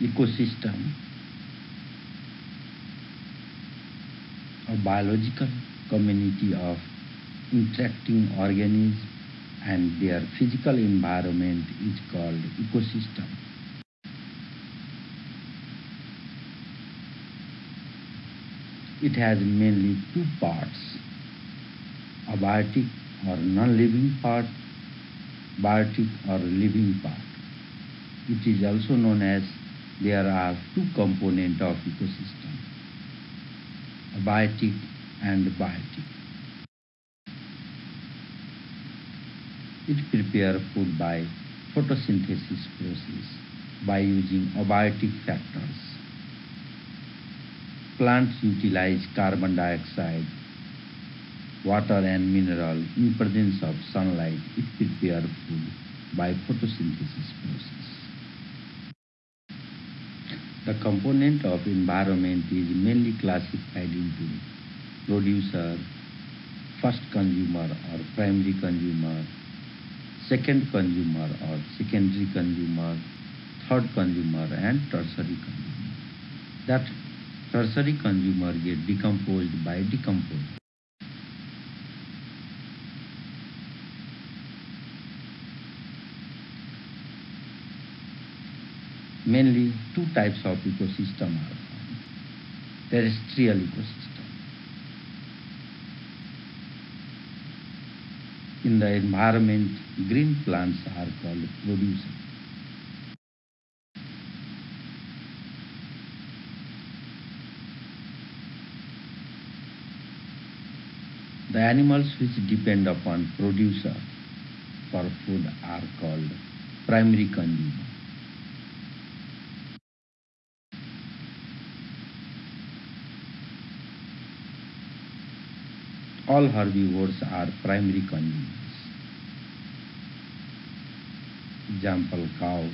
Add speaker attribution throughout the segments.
Speaker 1: ecosystem, a biological community of interacting organisms and their physical environment is called ecosystem. It has mainly two parts, abiotic or non-living part, biotic or living part. It is also known as there are two components of ecosystem, abiotic and biotic. It prepares food by photosynthesis process by using abiotic factors. Plants utilize carbon dioxide, water and mineral in presence of sunlight. It prepares food by photosynthesis process. The component of environment is mainly classified into producer, first consumer or primary consumer, second consumer or secondary consumer, third consumer and tertiary consumer. That tertiary consumer get decomposed by decomposer. Mainly two types of ecosystem are found. Terrestrial ecosystem. In the environment, green plants are called producers. The animals which depend upon producer for food are called primary consumer. All herbivores are primary consumers. Example cow,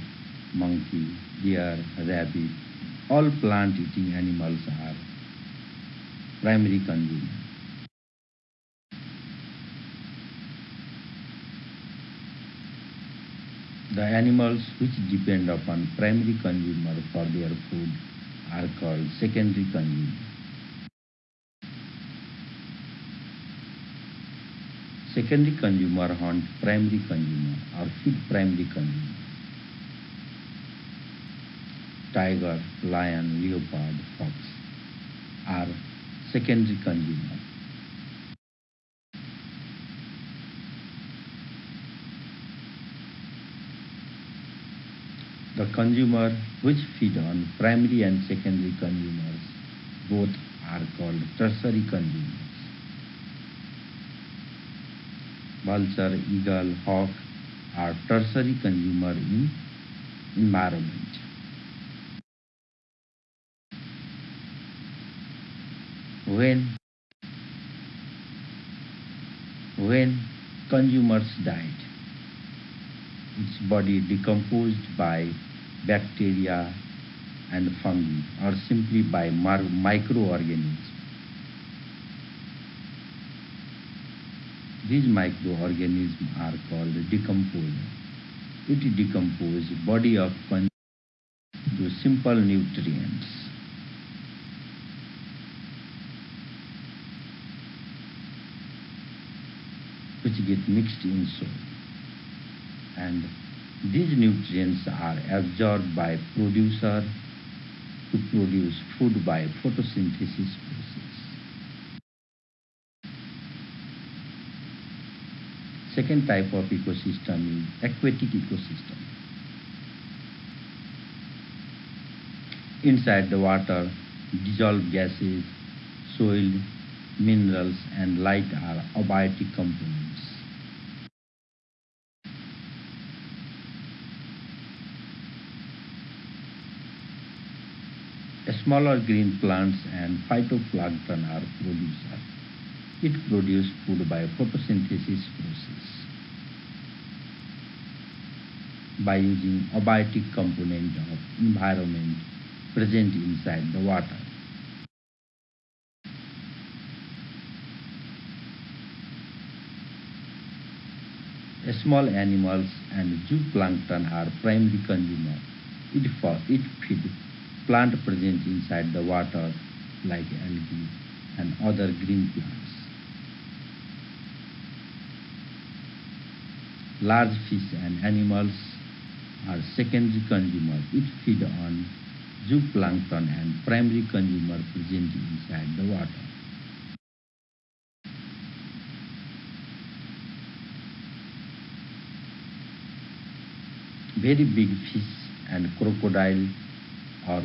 Speaker 1: monkey, deer, rabbit, all plant eating animals are primary consumers. The animals which depend upon primary consumer for their food are called secondary consumers. Secondary consumer hunt primary consumer or feed primary consumer. Tiger, lion, leopard, fox are secondary consumer. The consumer which feed on primary and secondary consumers both are called tertiary consumers. Vulture, eagle, hawk are tertiary consumer in environment. When when consumers died, its body decomposed by bacteria and fungi or simply by microorganisms. These microorganisms are called decomposer. It decomposes body of plants to simple nutrients. which get mixed in soil and these nutrients are absorbed by producer to produce food by photosynthesis process. Second type of ecosystem is aquatic ecosystem. Inside the water, dissolved gases, soil, minerals and light are abiotic components. Smaller green plants and phytoplankton are producers. It produces food by photosynthesis process by using abiotic component of environment present inside the water. Small animals and zooplankton are primary consumer It, it feed plant present inside the water like algae and other green plants. Large fish and animals are secondary consumers. It feed on zooplankton and primary consumer present inside the water. Very big fish and crocodile or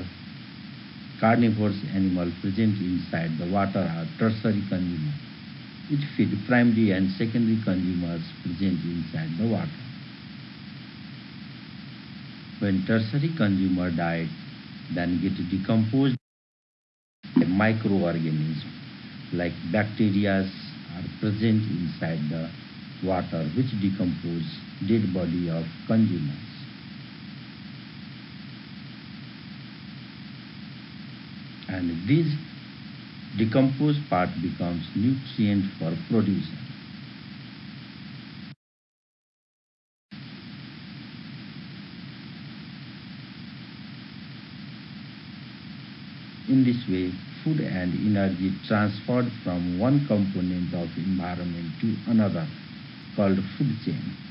Speaker 1: carnivorous animal present inside the water are tertiary consumers. It feed primary and secondary consumers present inside the water. When tertiary consumer diet then get decomposed by microorganisms like bacteria are present inside the water which decompose dead body of consumers. and this decomposed part becomes nutrient for producer. In this way, food and energy transferred from one component of environment to another called food chain.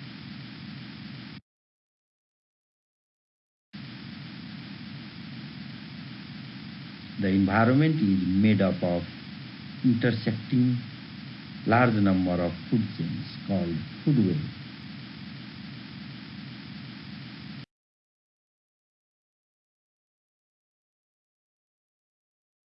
Speaker 1: The environment is made up of intersecting large number of food chains called food web.